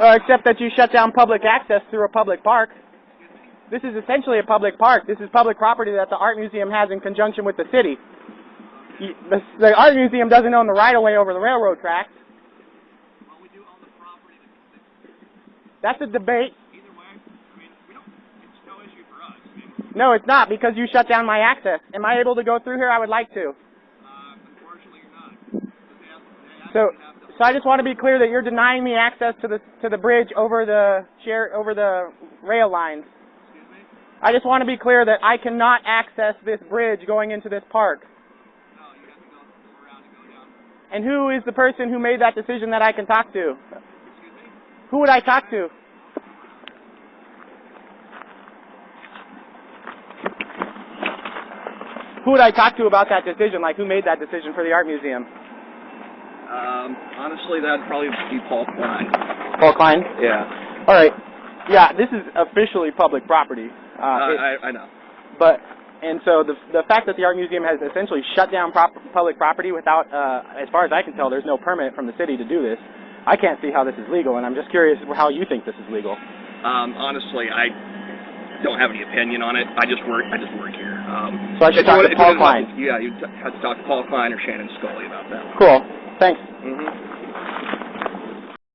Uh, except that you shut down public access through a public park. This is essentially a public park. This is public property that the art museum has in conjunction with the city. The, the art museum doesn't own the right of way over the railroad tracks. Well, we the property that, That's a debate. either way, I mean, we don't, it's no issue for us. I mean, No, it's not because you shut down my access. Am I able to go through here? I would like to. uh, unfortunately, you're not. They have, they So, actually have to, so I just want to be clear that you're denying me access to the to the bridge over the share over the rail lines. excuse me? I just want to be clear that I cannot access this bridge going into this park. No, you have to go, go around and go down. And who is the person who made that decision that I can talk to? Excuse me? Who would I talk to? Who would I talk to about that decision? Like, who made that decision for the art museum? Um, honestly, that'd probably be Paul Klein. Paul Klein. Yeah. All right. Yeah, this is officially public property. Uh, Uh, it- I, I know. but and so the the fact that the art museum has essentially shut down prop, public property without, uh, as far as I can tell, there's no permit from the city to do this. I can't see how this is legal, and I'm just curious how you think this is legal. Um, honestly, I don't have any opinion on it. I just work. I just work here. Um, So I should talk you Paul Klein. Yeah, you have to talk to Paul Klein or Shannon Scully about that. Cool. Thanks. Mm-hmm.